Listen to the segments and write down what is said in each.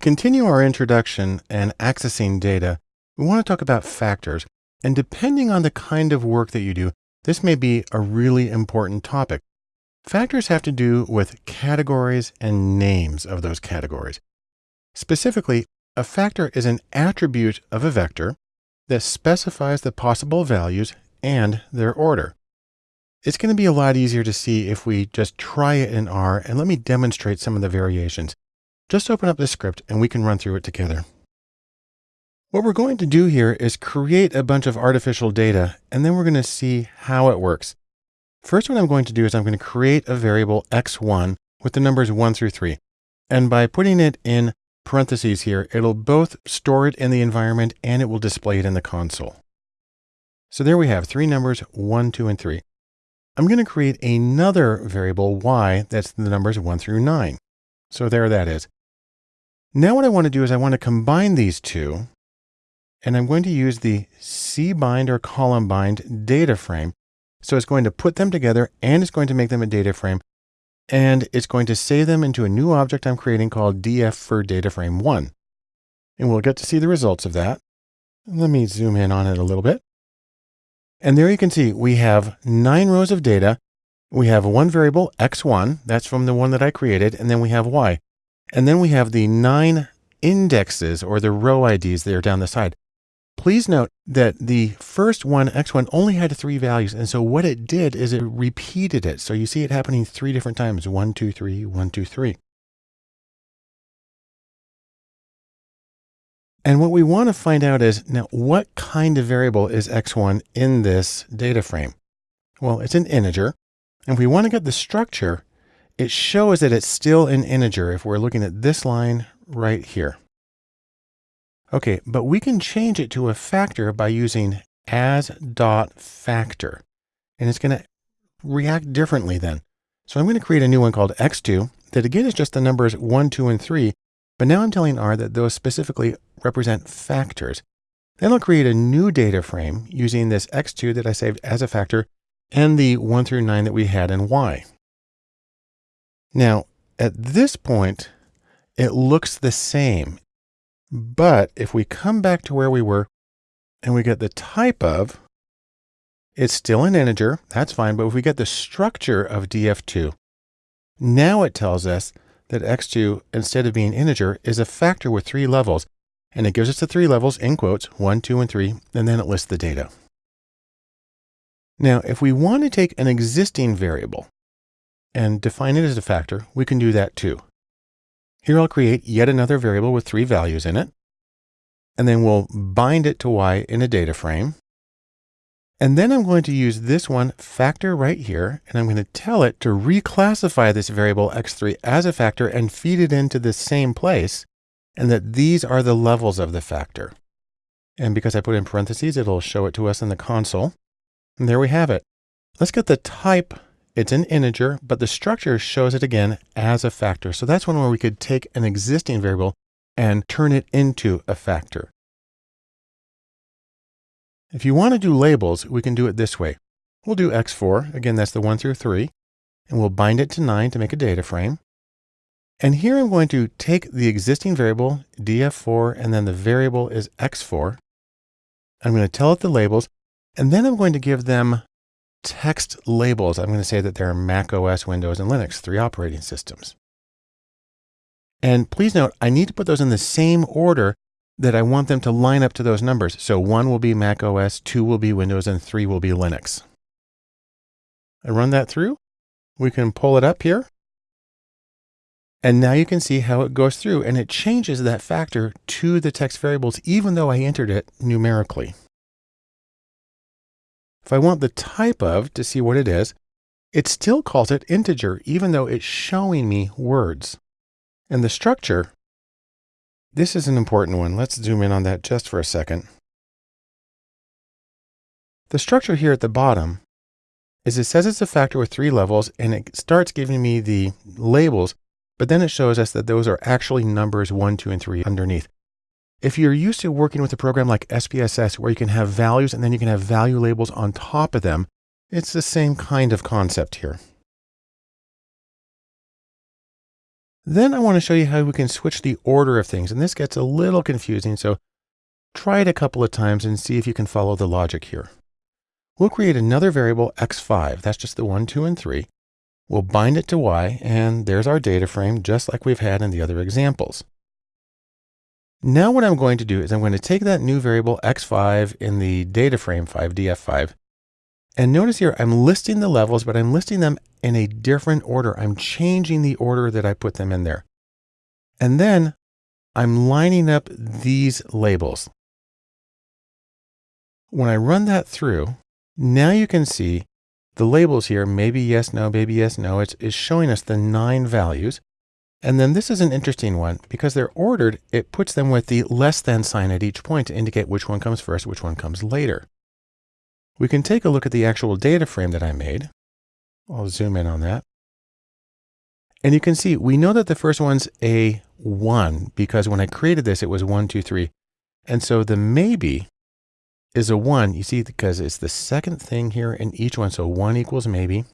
continue our introduction and accessing data, we want to talk about factors. And depending on the kind of work that you do, this may be a really important topic. Factors have to do with categories and names of those categories. Specifically, a factor is an attribute of a vector that specifies the possible values and their order. It's going to be a lot easier to see if we just try it in R and let me demonstrate some of the variations. Just open up this script and we can run through it together. What we're going to do here is create a bunch of artificial data, and then we're going to see how it works. First, what I'm going to do is I'm going to create a variable x1 with the numbers 1 through 3. And by putting it in parentheses here, it'll both store it in the environment and it will display it in the console. So there we have three numbers, 1, 2, and 3. I'm going to create another variable y that's the numbers 1 through 9. So there that is. Now what I want to do is I want to combine these two, and I'm going to use the cbind or column bind data frame. So it's going to put them together and it's going to make them a data frame and it's going to save them into a new object I'm creating called df for data frame one. And we'll get to see the results of that. Let me zoom in on it a little bit. And there you can see we have nine rows of data. We have one variable x1, that's from the one that I created, and then we have y. And then we have the nine indexes or the row IDs that are down the side. Please note that the first one, x1, only had three values. And so what it did is it repeated it. So you see it happening three different times, one, two, three, one, two, three. And what we want to find out is now what kind of variable is x1 in this data frame? Well, it's an integer. And we want to get the structure, it shows that it's still an integer if we're looking at this line right here. Okay, but we can change it to a factor by using as dot factor, and it's going to react differently then. So I'm going to create a new one called x2 that again is just the numbers 1, 2, and 3, but now I'm telling R that those specifically represent factors. Then I'll create a new data frame using this x2 that I saved as a factor and the 1 through 9 that we had in y. Now, at this point, it looks the same. But if we come back to where we were and we get the type of, it's still an integer, that's fine. But if we get the structure of df2, now it tells us that x2, instead of being integer, is a factor with three levels. And it gives us the three levels in quotes, one, two, and three, and then it lists the data. Now, if we want to take an existing variable and define it as a factor, we can do that too. Here I'll create yet another variable with three values in it. And then we'll bind it to y in a data frame. And then I'm going to use this one factor right here, and I'm going to tell it to reclassify this variable x3 as a factor and feed it into the same place, and that these are the levels of the factor. And because I put in parentheses, it'll show it to us in the console. And there we have it. Let's get the type it's an integer, but the structure shows it again as a factor. So that's one where we could take an existing variable and turn it into a factor. If you want to do labels, we can do it this way. We'll do x4, again, that's the 1 through 3, and we'll bind it to 9 to make a data frame. And here I'm going to take the existing variable, df4, and then the variable is x4. I'm going to tell it the labels, and then I'm going to give them text labels, I'm going to say that they're Mac OS, Windows, and Linux, three operating systems. And please note, I need to put those in the same order that I want them to line up to those numbers. So one will be Mac OS, two will be Windows, and three will be Linux. I run that through. We can pull it up here. And now you can see how it goes through and it changes that factor to the text variables, even though I entered it numerically. If I want the type of to see what it is, it still calls it integer, even though it's showing me words. And the structure, this is an important one. Let's zoom in on that just for a second. The structure here at the bottom is it says it's a factor with three levels and it starts giving me the labels, but then it shows us that those are actually numbers one, two, and three underneath. If you're used to working with a program like SPSS where you can have values and then you can have value labels on top of them, it's the same kind of concept here. Then I want to show you how we can switch the order of things. And this gets a little confusing. So try it a couple of times and see if you can follow the logic here. We'll create another variable x5. That's just the one, two, and three. We'll bind it to y, and there's our data frame, just like we've had in the other examples. Now what I'm going to do is I'm going to take that new variable x5 in the data frame 5, df5, and notice here, I'm listing the levels, but I'm listing them in a different order. I'm changing the order that I put them in there. And then I'm lining up these labels. When I run that through, now you can see the labels here, maybe yes, no, maybe yes, no, it's, it's showing us the nine values. And then this is an interesting one because they're ordered. It puts them with the less than sign at each point to indicate which one comes first, which one comes later. We can take a look at the actual data frame that I made. I'll zoom in on that. And you can see, we know that the first one's a one because when I created this, it was one, two, three. And so the maybe is a one, you see, because it's the second thing here in each one. So one equals maybe.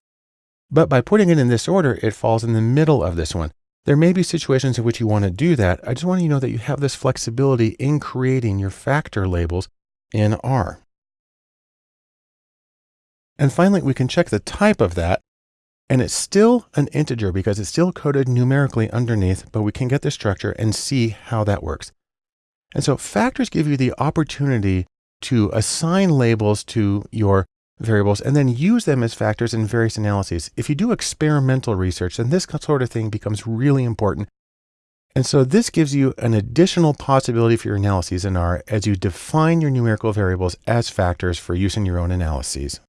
But by putting it in this order, it falls in the middle of this one. There may be situations in which you want to do that. I just want you to know that you have this flexibility in creating your factor labels in R. And finally, we can check the type of that. And it's still an integer because it's still coded numerically underneath, but we can get the structure and see how that works. And so factors give you the opportunity to assign labels to your variables and then use them as factors in various analyses. If you do experimental research, then this sort of thing becomes really important. And so this gives you an additional possibility for your analyses in R as you define your numerical variables as factors for use in your own analyses.